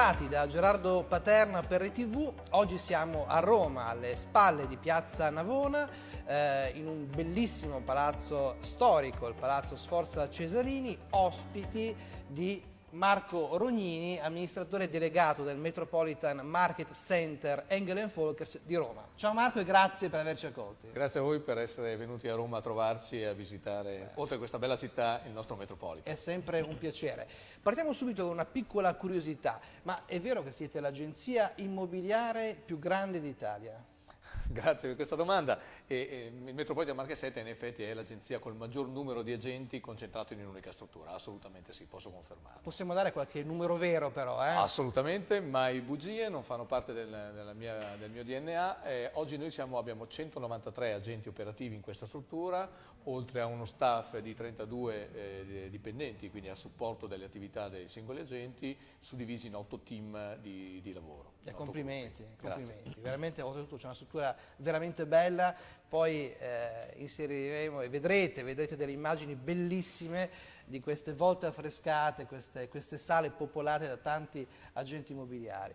Bentrovati da Gerardo Paterna per RTV, oggi siamo a Roma, alle spalle di Piazza Navona, eh, in un bellissimo palazzo storico, il Palazzo Sforza Cesarini, ospiti di Marco Rognini, amministratore delegato del Metropolitan Market Center Engel Folkers di Roma. Ciao Marco e grazie per averci accolti. Grazie a voi per essere venuti a Roma a trovarci e a visitare, oltre a questa bella città, il nostro Metropolitan. È sempre un piacere. Partiamo subito con una piccola curiosità, ma è vero che siete l'agenzia immobiliare più grande d'Italia? Grazie per questa domanda. E, e, il Metropolitan Marche 7 in effetti è l'agenzia col maggior numero di agenti concentrato in un'unica struttura, assolutamente sì, posso confermare. Possiamo dare qualche numero vero però? Eh? Assolutamente, mai bugie, non fanno parte del, mia, del mio DNA. Eh, oggi noi siamo, abbiamo 193 agenti operativi in questa struttura, oltre a uno staff di 32 eh, dipendenti, quindi a supporto delle attività dei singoli agenti, suddivisi in 8 team di, di lavoro. Eh, complimenti, complimenti. Veramente oltretutto c'è una struttura veramente bella, poi eh, inseriremo e vedrete, vedrete delle immagini bellissime di queste volte affrescate, queste, queste sale popolate da tanti agenti immobiliari.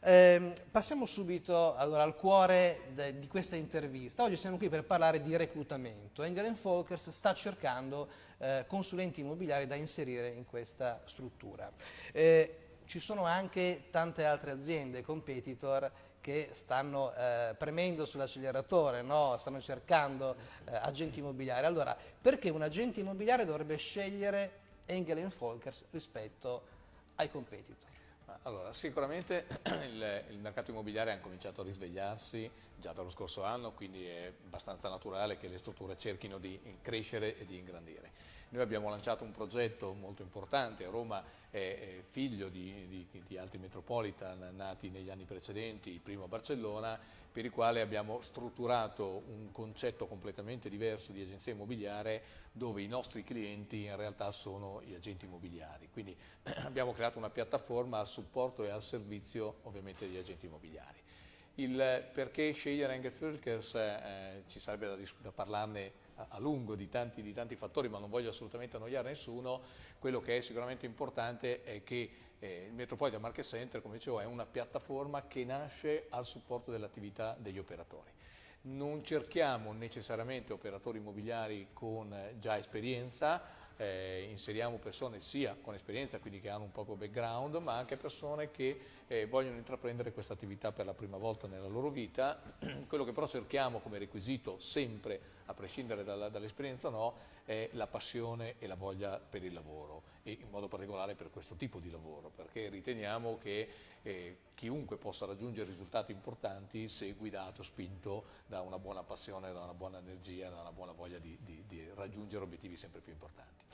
Eh, passiamo subito allora, al cuore de, di questa intervista. Oggi siamo qui per parlare di reclutamento. Engel Folkers sta cercando eh, consulenti immobiliari da inserire in questa struttura. Eh, ci sono anche tante altre aziende, competitor, che stanno eh, premendo sull'acceleratore, no? stanno cercando eh, agenti immobiliari. Allora, perché un agente immobiliare dovrebbe scegliere Engel Folkers rispetto ai competitor? Allora, sicuramente il, il, mercato immobiliare ha cominciato a risvegliarsi già dallo scorso anno, quindi è abbastanza naturale che le strutture cerchino di crescere e di ingrandire. Noi abbiamo lanciato un progetto molto importante, Roma è figlio di, di, di altri metropolitan nati negli anni precedenti, il primo a Barcellona, per il quale abbiamo strutturato un concetto completamente diverso di agenzia immobiliare dove i nostri clienti in realtà sono gli agenti immobiliari. Quindi abbiamo creato una piattaforma a supporto e al servizio ovviamente degli agenti immobiliari. Il perché scegliere Engel Fölkers eh, ci sarebbe da, da parlarne a, a lungo di tanti, di tanti, fattori, ma non voglio assolutamente annoiare nessuno. Quello che è sicuramente importante è che eh, il Metropolitan Market Center, come dicevo, è una piattaforma che nasce al supporto dell'attività degli operatori. Non cerchiamo necessariamente operatori immobiliari con eh, già esperienza, eh, inseriamo persone sia con esperienza, quindi che hanno un proprio background, ma anche persone che eh, vogliono intraprendere questa attività per la prima volta nella loro vita. Quello che però cerchiamo come requisito sempre, a prescindere dall'esperienza o no, è la passione e la voglia per il lavoro e in modo particolare per questo tipo di lavoro, perché riteniamo che eh, chiunque possa raggiungere risultati importanti se guidato, spinto da una buona passione, da una buona energia, da una buona voglia di, di, di raggiungere obiettivi sempre più importanti.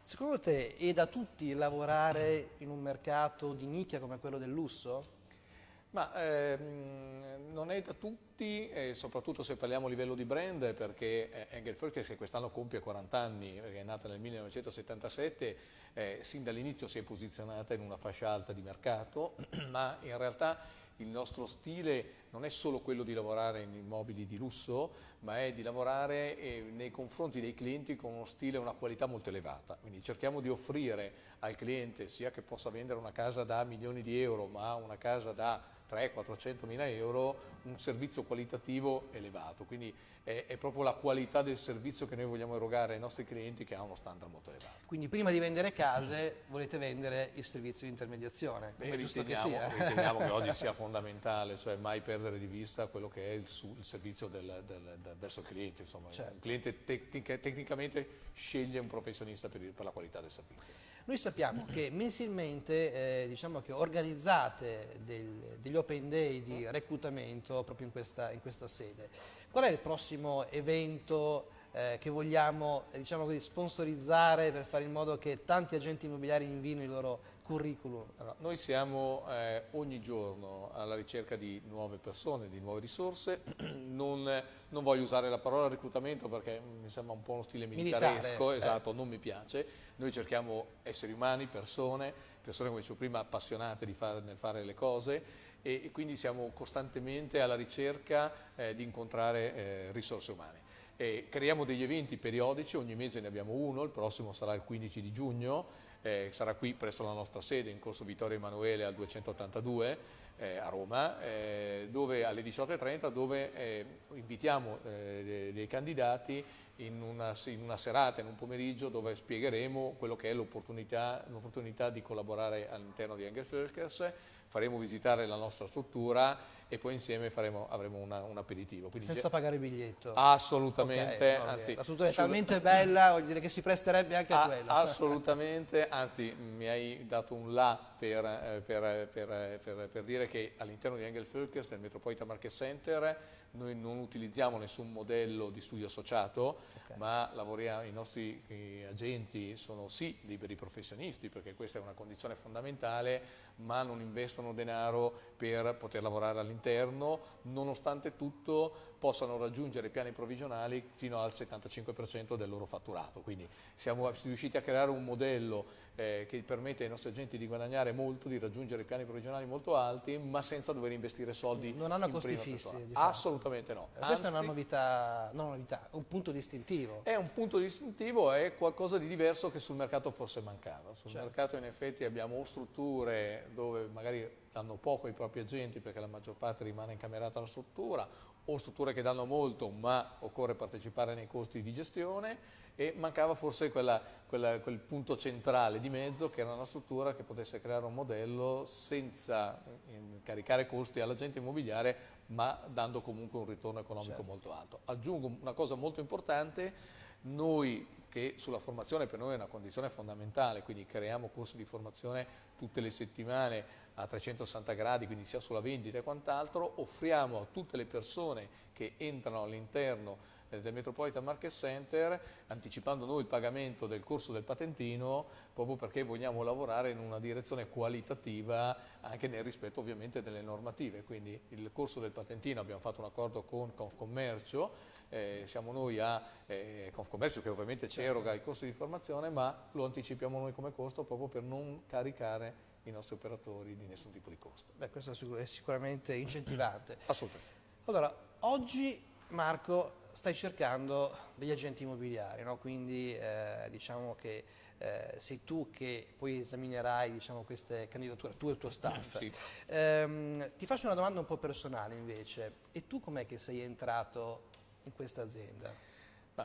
Secondo te è da tutti lavorare in un mercato di nicchia come quello del lusso? Ma ehm, non è da tutti, eh, soprattutto se parliamo a livello di brand, perché eh, che quest'anno compie 40 anni, è nata nel 1977, eh, sin dall'inizio si è posizionata in una fascia alta di mercato, ma in realtà il nostro stile non è solo quello di lavorare in immobili di lusso, ma è di lavorare eh, nei confronti dei clienti con uno stile e una qualità molto elevata. Quindi cerchiamo di offrire al cliente, sia che possa vendere una casa da milioni di euro, ma una casa da 300-400 mila euro un servizio qualitativo elevato, quindi è, è, proprio la qualità del servizio che noi vogliamo erogare ai nostri clienti che ha uno standard molto elevato. Quindi prima di vendere case volete vendere il servizio di intermediazione, Beh, riteniamo, che, riteniamo che oggi sia fondamentale, cioè mai perdere di vista quello che è il, il servizio del, del, del, verso il cliente, insomma, certo. il cliente tecnica, tecnicamente sceglie un professionista per, per la qualità del servizio. Noi sappiamo che mensilmente eh, diciamo che organizzate del, degli open day di reclutamento proprio in questa, in questa sede. Qual è il prossimo evento eh, che vogliamo diciamo così, sponsorizzare per fare in modo che tanti agenti immobiliari invino il loro curriculum? Allora, noi siamo eh, ogni giorno alla ricerca di nuove persone, di nuove risorse, non, non, voglio usare la parola reclutamento perché mi sembra un po' uno stile militaresco, Militare, eh. esatto, eh. non mi piace, noi cerchiamo esseri umani, persone, persone come dicevo prima appassionate fare, nel fare le cose e, e, quindi siamo costantemente alla ricerca eh, di incontrare eh, risorse umane. E creiamo degli eventi periodici, ogni mese ne abbiamo uno, il prossimo sarà il 15 di giugno, eh, sarà qui presso la nostra sede in corso Vittorio Emanuele al 282 eh, a Roma, eh, dove alle 18.30 dove eh, invitiamo eh, dei candidati in una, in una, serata, in un pomeriggio dove spiegheremo quello che è l'opportunità di collaborare all'interno di Engelflöskers, faremo visitare la nostra struttura e poi insieme faremo, avremo una, un aperitivo. Quindi Senza pagare il biglietto? Assolutamente. Okay, anzi, la struttura è talmente bella, voglio dire che si presterebbe anche a, a quello. Assolutamente, anzi mi hai dato un là per, eh, per, per, per dire che all'interno di Engelfölkers, nel Metropolitan Market Center, noi non utilizziamo nessun modello di studio associato, okay. ma lavoriamo, i nostri i agenti sono sì liberi professionisti, perché questa è una condizione fondamentale, ma non investono denaro per poter lavorare all'interno, nonostante tutto possano raggiungere piani provvigionali fino al 75% del loro fatturato. Quindi siamo riusciti a creare un modello eh, che permette ai nostri agenti di guadagnare molto, di raggiungere piani provvigionali molto alti, ma senza dover investire soldi. Non hanno costi fissi? Assolutamente no. Eh, questa è una novità, non una novità, un punto distintivo. È un punto distintivo, è qualcosa di diverso che sul mercato forse mancava. Sul certo. mercato in effetti abbiamo strutture dove magari danno poco ai propri agenti perché la maggior parte rimane incamerata alla struttura, o strutture che danno molto ma occorre partecipare nei costi di gestione e mancava forse quella, quella, quel punto centrale di mezzo che era una struttura che potesse creare un modello senza caricare costi all'agente immobiliare ma dando comunque un ritorno economico certo. molto alto. Aggiungo una cosa molto importante, noi che sulla formazione per noi è una condizione fondamentale, quindi creiamo corsi di formazione tutte le settimane a 360 gradi, quindi sia sulla vendita e quant'altro, offriamo a tutte le persone che entrano all'interno eh, del Metropolitan Market Center, anticipando noi il pagamento del corso del patentino, proprio perché vogliamo lavorare in una direzione qualitativa anche nel rispetto ovviamente delle normative. Quindi il corso del patentino abbiamo fatto un accordo con Confcommercio, eh, siamo noi a eh, Confcommercio che ovviamente ci eroga i corsi di formazione, ma lo anticipiamo noi come costo proprio per non caricare i nostri operatori di nessun tipo di costo. Beh, questo è sicuramente incentivante. Assolutamente. Allora, oggi Marco stai cercando degli agenti immobiliari, no? quindi eh, diciamo che eh, sei tu che poi esaminerai diciamo, queste candidature, tu e il tuo staff. Sì. Ehm, ti faccio una domanda un po' personale invece, e tu com'è che sei entrato in questa azienda?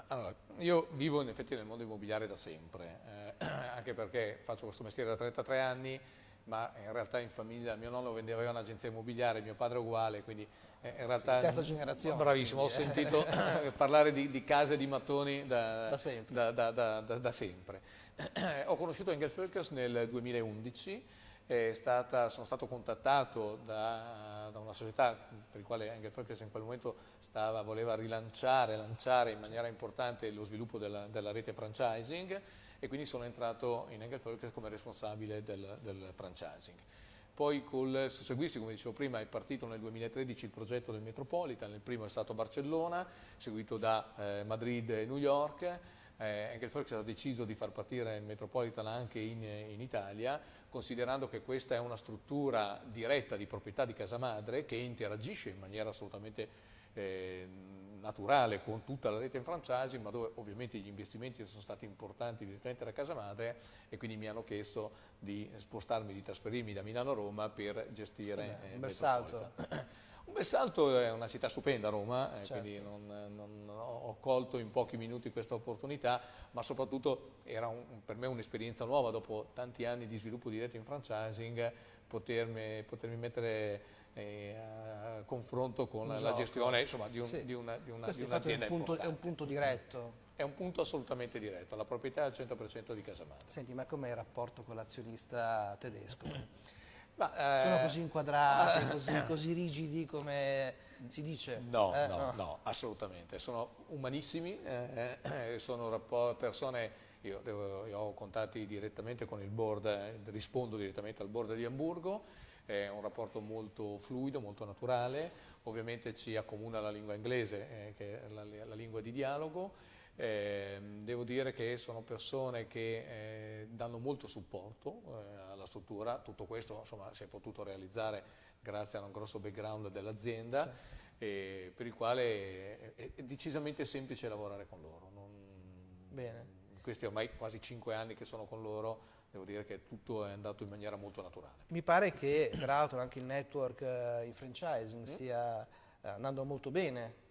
allora, io vivo in effetti nel mondo immobiliare da sempre, eh, anche perché faccio questo mestiere da 33 anni, ma in realtà in famiglia mio nonno vendeva un'agenzia immobiliare, mio padre uguale, quindi eh, in realtà... Sì, terza generazione. Bravissimo, quindi, ho sentito parlare di, di, case di mattoni da, da sempre. Da, da, da sempre. ho conosciuto Engel Völkers nel 2011, stata, sono stato contattato da, da, una società per la quale Engel Völkers in quel momento stava, voleva rilanciare, lanciare in maniera importante lo sviluppo della, della rete franchising e quindi sono entrato in Engelfolk come responsabile del, del franchising. Poi col susseguirsi, come dicevo prima, è partito nel 2013 il progetto del Metropolitan, il primo è stato Barcellona, seguito da eh, Madrid e New York. Eh, Engelfolk ha deciso di far partire il Metropolitan anche in, in Italia, considerando che questa è una struttura diretta di proprietà di casa madre che interagisce in maniera assolutamente eh, naturale con tutta la rete in franchising, ma dove ovviamente gli investimenti sono stati importanti direttamente da casa madre e quindi mi hanno chiesto di spostarmi, di trasferirmi da Milano a Roma per gestire eh, un bel salto. Un bel salto è una città stupenda Roma, eh, certo. quindi non, non, ho colto in pochi minuti questa opportunità, ma soprattutto era un, per me un'esperienza nuova dopo tanti anni di sviluppo diretto in franchising, potermi, potermi mettere eh, a confronto con esatto. la gestione insomma, di, un, sì. di, una, di, una, di un'azienda è un, punto, è un punto diretto? È un punto assolutamente diretto, la proprietà è al 100% di casa madre. Senti, ma com'è il rapporto con l'azionista tedesco? Ma, eh, Sono così inquadrati, così, così, rigidi come si dice? No, eh, no, no, no, assolutamente. Sono umanissimi, eh, eh sono persone io, devo, io, ho contatti direttamente con il board, eh, rispondo direttamente al board di Hamburgo è un rapporto molto fluido, molto naturale, ovviamente ci accomuna la lingua inglese eh, che è la, la, lingua di dialogo, eh, devo dire che sono persone che eh, danno molto supporto eh, alla struttura, tutto questo insomma, si è potuto realizzare grazie a un grosso background dell'azienda sì. per il quale è, è, decisamente semplice lavorare con loro. Non, questi ormai quasi cinque anni che sono con loro, devo dire che tutto è andato in maniera molto naturale. Mi pare che peraltro anche il network eh, in franchising stia eh, andando molto bene.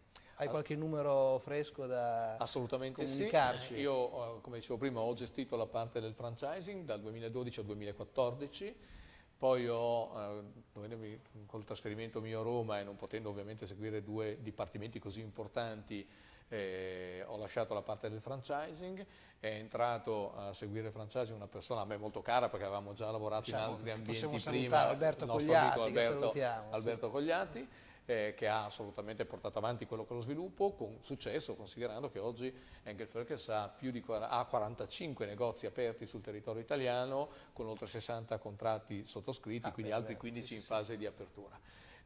Hai qualche numero fresco da Assolutamente comunicarci? sì. Io, come dicevo prima, ho gestito la parte del franchising dal 2012 al 2014 poi ho, eh, col trasferimento mio a Roma e non potendo ovviamente seguire due dipartimenti così importanti, eh, ho lasciato la parte del franchising, è entrato a seguire il franchising una persona a me molto cara perché avevamo già lavorato diciamo, in altri ambienti prima, Alberto Cogliatti, Alberto, Alberto sì. Eh, che ha assolutamente portato avanti quello che è lo sviluppo con successo, considerando che oggi Engelfölkers ha, più di, ha 45 negozi aperti sul territorio italiano con oltre 60 contratti sottoscritti, ah, quindi beh, altri 15 sì, in sì, fase sì. di apertura.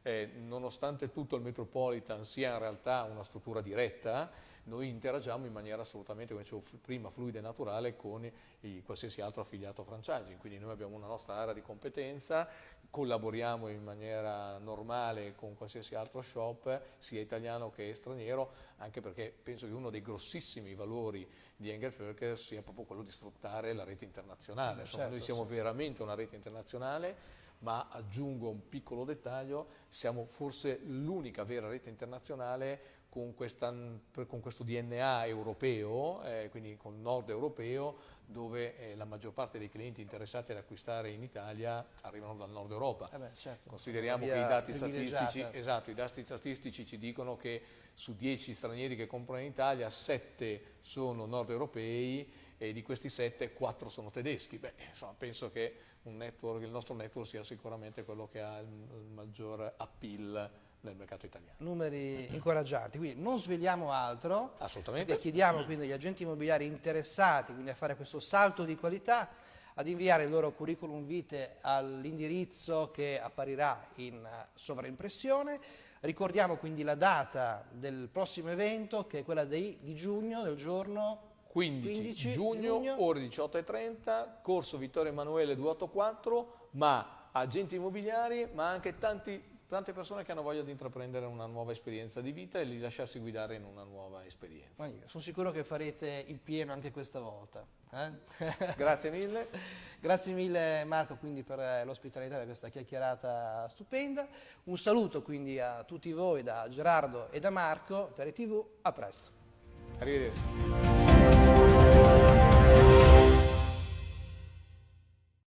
Eh, nonostante tutto il Metropolitan sia in realtà una struttura diretta, noi interagiamo in maniera assolutamente, come dicevo prima, fluida e naturale con i, qualsiasi altro affiliato franchising, quindi noi abbiamo una nostra area di competenza, collaboriamo in maniera normale con qualsiasi altro shop, sia italiano che straniero, anche perché penso che uno dei grossissimi valori di Engelfölker sia proprio quello di sfruttare la rete internazionale. Insomma, certo, noi siamo sì. veramente una rete internazionale, ma aggiungo un piccolo dettaglio, siamo forse l'unica vera rete internazionale con, questa, con, questo DNA europeo, eh, quindi con nord europeo, dove eh, la maggior parte dei clienti interessati ad acquistare in Italia arrivano dal nord Europa. Eh beh, certo. Consideriamo che i dati, statistici, esatto, i dati statistici ci dicono che su 10 stranieri che comprano in Italia, 7 sono nord europei e di questi 7, 4 sono tedeschi. Beh, insomma, penso che network, il nostro network sia sicuramente quello che ha il, il maggior appeal nel mercato italiano. Numeri incoraggianti, quindi non svegliamo altro, Assolutamente. chiediamo quindi agli agenti immobiliari interessati a fare questo salto di qualità ad inviare il loro curriculum vitae all'indirizzo che apparirà in sovraimpressione. Ricordiamo quindi la data del prossimo evento che è quella di, di giugno, del giorno 15, 15 giugno, giugno, ore 18.30, corso Vittorio Emanuele 284, ma agenti immobiliari, ma anche tanti tante persone che hanno voglia di intraprendere una nuova esperienza di vita e di lasciarsi guidare in una nuova esperienza. Sono sicuro che farete il pieno anche questa volta. Eh? Grazie mille. Grazie mille Marco quindi per l'ospitalità, per questa chiacchierata stupenda. Un saluto quindi a tutti voi da Gerardo e da Marco per TV, a presto. Arrivederci.